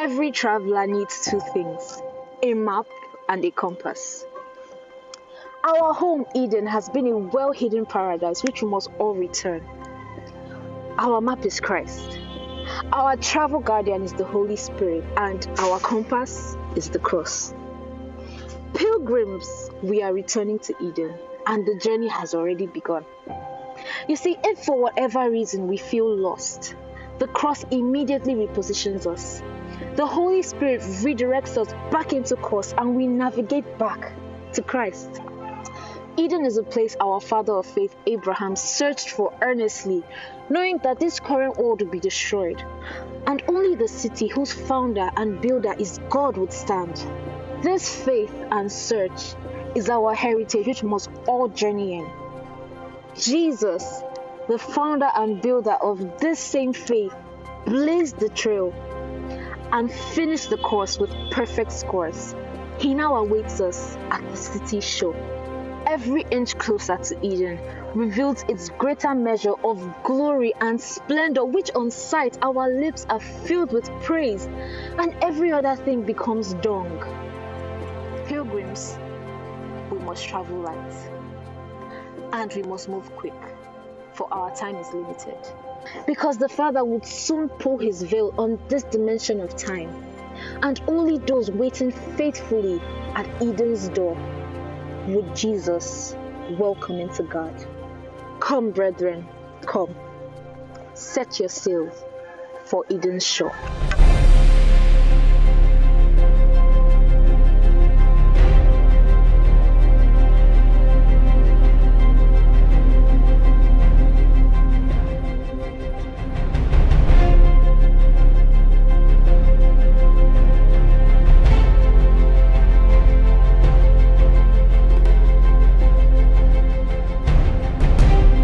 every traveler needs two things a map and a compass. Our home, Eden, has been a well hidden paradise which we must all return. Our map is Christ. Our travel guardian is the Holy Spirit, and our compass is the cross. Pilgrims, we are returning to Eden, and the journey has already begun. You see, if for whatever reason we feel lost, the cross immediately repositions us. The Holy Spirit redirects us back into course, and we navigate back to Christ. Eden is a place our father of faith, Abraham, searched for earnestly, knowing that this current world would be destroyed, and only the city whose founder and builder is God would stand. This faith and search is our heritage, which must all journey in. Jesus, the founder and builder of this same faith, blazed the trail and finished the course with perfect scores. He now awaits us at the city show. every inch closer to Eden reveals its greater measure of glory and splendor, which on sight our lips are filled with praise, and every other thing becomes dung. Pilgrims, we must travel light, and we must move quick, for our time is limited. Because the Father would soon pull his veil on this dimension of time, and only those waiting faithfully at Eden's door would Jesus welcome into God. Come, brethren, come. Set your sails for Eden's shore.